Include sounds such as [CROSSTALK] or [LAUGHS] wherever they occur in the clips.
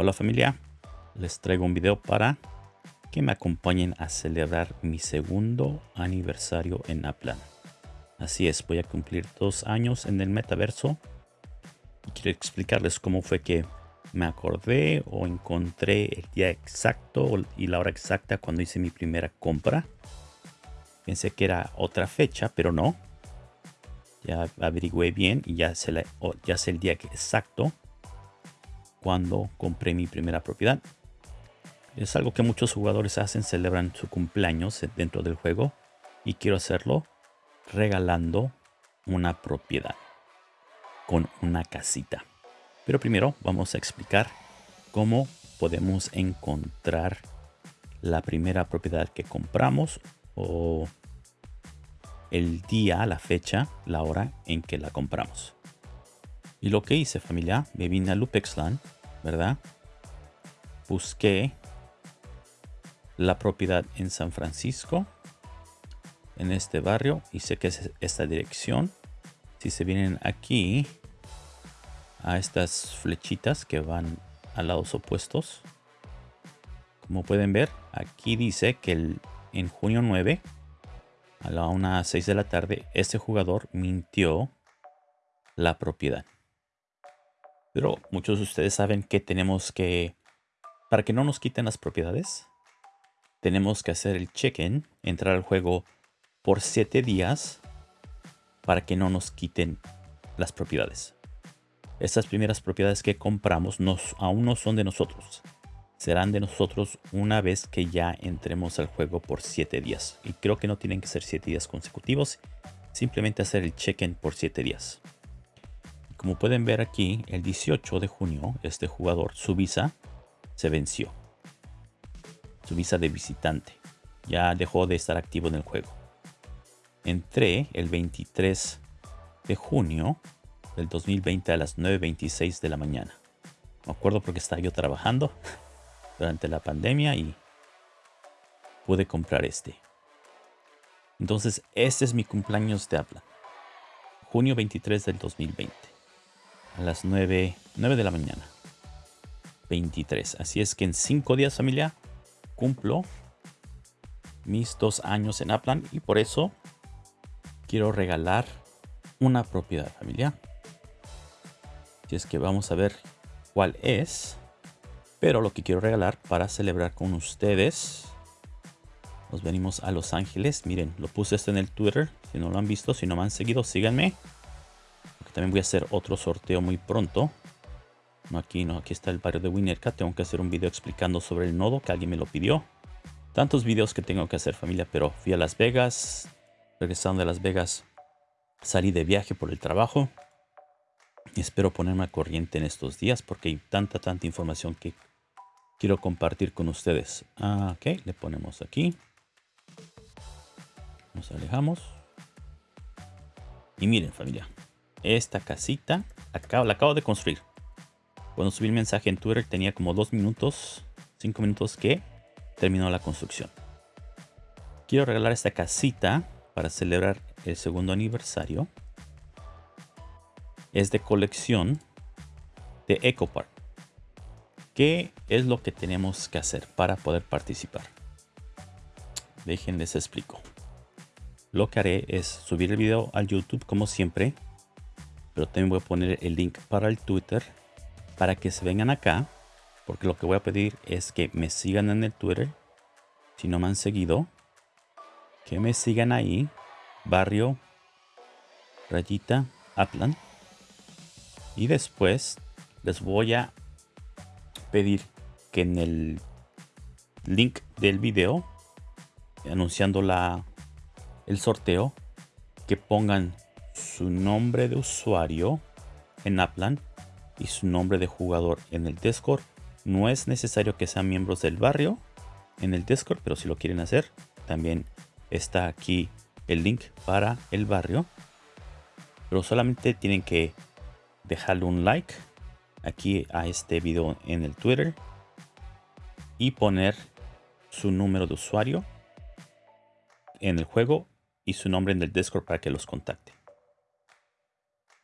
Hola familia, les traigo un video para que me acompañen a celebrar mi segundo aniversario en Aplan. Así es, voy a cumplir dos años en el metaverso y quiero explicarles cómo fue que me acordé o encontré el día exacto y la hora exacta cuando hice mi primera compra. Pensé que era otra fecha, pero no. Ya averigüé bien y ya ya sé el día exacto cuando compré mi primera propiedad. Es algo que muchos jugadores hacen, celebran su cumpleaños dentro del juego y quiero hacerlo regalando una propiedad con una casita. Pero primero vamos a explicar cómo podemos encontrar la primera propiedad que compramos o el día, la fecha, la hora en que la compramos. Y lo que hice familia, me vine a Lupexland, ¿verdad? Busqué la propiedad en San Francisco, en este barrio, y sé que es esta dirección. Si se vienen aquí a estas flechitas que van a lados opuestos, como pueden ver, aquí dice que el, en junio 9 a la 1 a 6 de la tarde, este jugador mintió la propiedad. Pero muchos de ustedes saben que tenemos que, para que no nos quiten las propiedades, tenemos que hacer el check-in, entrar al juego por 7 días para que no nos quiten las propiedades. Estas primeras propiedades que compramos nos, aún no son de nosotros. Serán de nosotros una vez que ya entremos al juego por 7 días. Y creo que no tienen que ser 7 días consecutivos. Simplemente hacer el check-in por 7 días. Como pueden ver aquí, el 18 de junio, este jugador, su visa se venció. Su visa de visitante. Ya dejó de estar activo en el juego. Entré el 23 de junio del 2020 a las 9.26 de la mañana. Me acuerdo porque estaba yo trabajando [LAUGHS] durante la pandemia y pude comprar este. Entonces, este es mi cumpleaños de habla. Junio 23 del 2020 a las 9, 9 de la mañana. 23. Así es que en 5 días familia cumplo mis dos años en Aplan y por eso quiero regalar una propiedad familia. Así es que vamos a ver cuál es. Pero lo que quiero regalar para celebrar con ustedes. Nos venimos a Los Ángeles. Miren, lo puse esto en el Twitter. Si no lo han visto, si no me han seguido, síganme. También voy a hacer otro sorteo muy pronto. No aquí, no, aquí está el barrio de Winnerka. Tengo que hacer un video explicando sobre el nodo que alguien me lo pidió. Tantos videos que tengo que hacer familia, pero fui a Las Vegas. Regresando de Las Vegas, salí de viaje por el trabajo. Espero ponerme a corriente en estos días porque hay tanta, tanta información que quiero compartir con ustedes. Ah, ok, le ponemos aquí. Nos alejamos. Y miren familia, esta casita la acabo de construir. Cuando subí el mensaje en Twitter tenía como dos minutos, cinco minutos que terminó la construcción. Quiero regalar esta casita para celebrar el segundo aniversario. Es de colección de EcoPark. ¿Qué es lo que tenemos que hacer para poder participar? Déjenles explico. Lo que haré es subir el video al YouTube como siempre pero también voy a poner el link para el Twitter para que se vengan acá porque lo que voy a pedir es que me sigan en el Twitter. Si no me han seguido que me sigan ahí barrio rayita Upland y después les voy a pedir que en el link del video anunciando la el sorteo que pongan su nombre de usuario en Upland y su nombre de jugador en el Discord. No es necesario que sean miembros del barrio en el Discord, pero si lo quieren hacer, también está aquí el link para el barrio. Pero solamente tienen que dejarle un like aquí a este video en el Twitter y poner su número de usuario en el juego y su nombre en el Discord para que los contacte.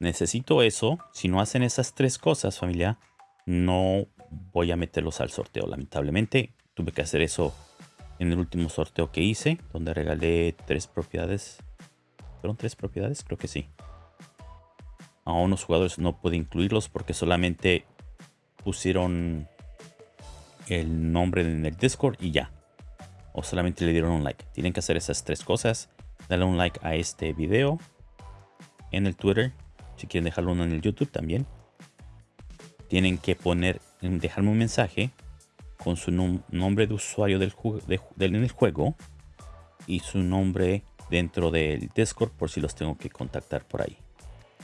Necesito eso. Si no hacen esas tres cosas, familia, no voy a meterlos al sorteo. Lamentablemente tuve que hacer eso en el último sorteo que hice, donde regalé tres propiedades. ¿Fueron tres propiedades? Creo que sí. A unos jugadores no pude incluirlos porque solamente pusieron el nombre en el Discord y ya. O solamente le dieron un like. Tienen que hacer esas tres cosas. Darle un like a este video en el Twitter. Si quieren dejarlo uno en el YouTube también. Tienen que poner, dejarme un mensaje con su nombre de usuario del, en el juego y su nombre dentro del Discord por si los tengo que contactar por ahí.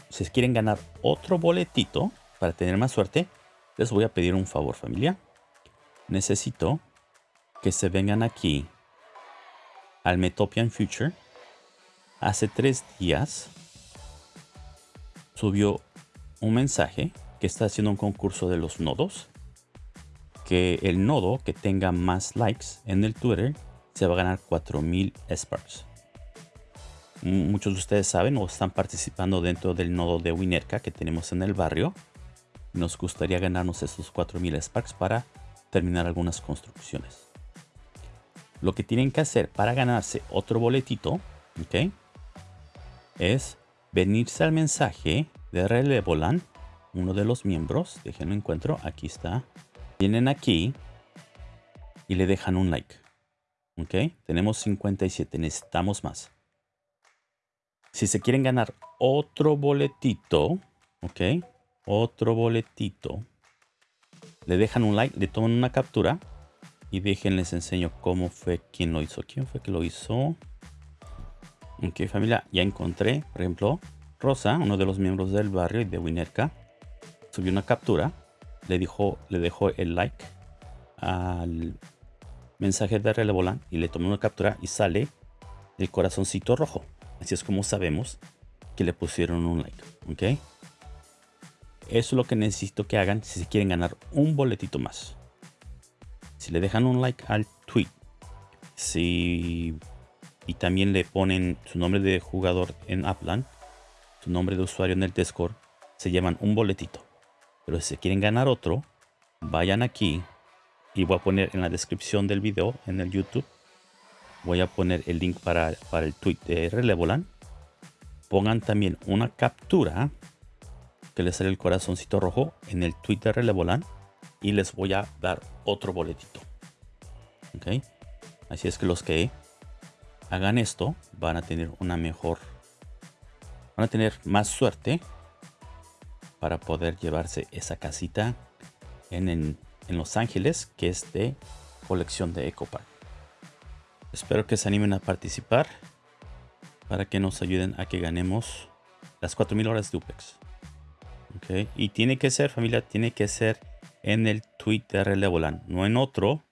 Si quieren ganar otro boletito para tener más suerte, les voy a pedir un favor familia. Necesito que se vengan aquí al Metopian Future. Hace tres días subió un mensaje que está haciendo un concurso de los nodos. Que el nodo que tenga más likes en el Twitter se va a ganar 4000 Sparks. Muchos de ustedes saben o están participando dentro del nodo de Winerka que tenemos en el barrio. Nos gustaría ganarnos esos 4000 Sparks para terminar algunas construcciones. Lo que tienen que hacer para ganarse otro boletito, ¿ok? Es venirse al mensaje de Relevolan, uno de los miembros. Déjenlo encuentro, aquí está. Vienen aquí y le dejan un like. ¿Ok? Tenemos 57, necesitamos más. Si se quieren ganar otro boletito, ¿ok? Otro boletito. Le dejan un like, le toman una captura y déjenles enseño cómo fue quien lo hizo. ¿Quién fue que lo hizo? Ok, familia, ya encontré, por ejemplo, Rosa, uno de los miembros del barrio y de Winerka, subió una captura, le, dijo, le dejó el like al mensaje de Relevolan y le tomó una captura y sale el corazoncito rojo. Así es como sabemos que le pusieron un like, ¿ok? Eso es lo que necesito que hagan si se quieren ganar un boletito más. Si le dejan un like al tweet, si y también le ponen su nombre de jugador en Upland, su nombre de usuario en el Discord, se llevan un boletito. Pero si quieren ganar otro, vayan aquí y voy a poner en la descripción del video en el YouTube. Voy a poner el link para, para el tweet de Relevolan. Pongan también una captura que les sale el corazoncito rojo en el tweet de Relevolan y les voy a dar otro boletito. Ok, así es que los que hagan esto, van a tener una mejor, van a tener más suerte para poder llevarse esa casita en, en, Los Ángeles, que es de colección de EcoPark. Espero que se animen a participar para que nos ayuden a que ganemos las 4000 horas de UPEX. Okay. Y tiene que ser, familia, tiene que ser en el tweet de Relevolan, no en otro,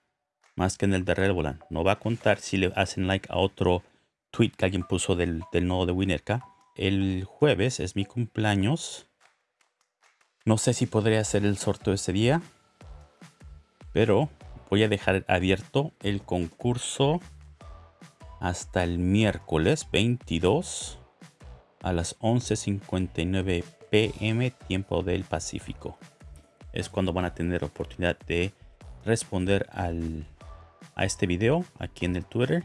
más que en el de Relevolan. No va a contar si le hacen like a otro tweet que alguien puso del, nodo de Winerka. El jueves es mi cumpleaños. No sé si podré hacer el sorteo ese día. Pero voy a dejar abierto el concurso hasta el miércoles 22 a las 11.59 pm tiempo del Pacífico. Es cuando van a tener oportunidad de responder al a este video aquí en el Twitter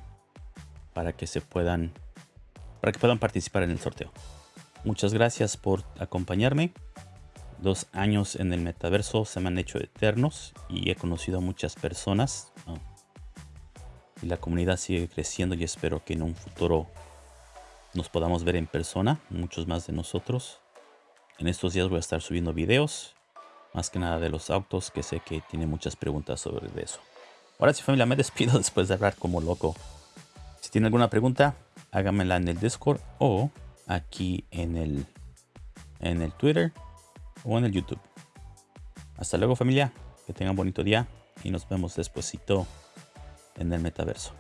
para que se puedan para que puedan participar en el sorteo. Muchas gracias por acompañarme. Dos años en el metaverso se me han hecho eternos y he conocido a muchas personas. Y la comunidad sigue creciendo y espero que en un futuro nos podamos ver en persona, muchos más de nosotros. En estos días voy a estar subiendo videos, más que nada de los autos, que sé que tiene muchas preguntas sobre eso. Ahora sí familia, me despido [LAUGHS] después de hablar como loco. Si tiene alguna pregunta, hágamela en el Discord o aquí en el, en el Twitter o en el YouTube. Hasta luego familia, que tengan bonito día y nos vemos despuesito en el metaverso.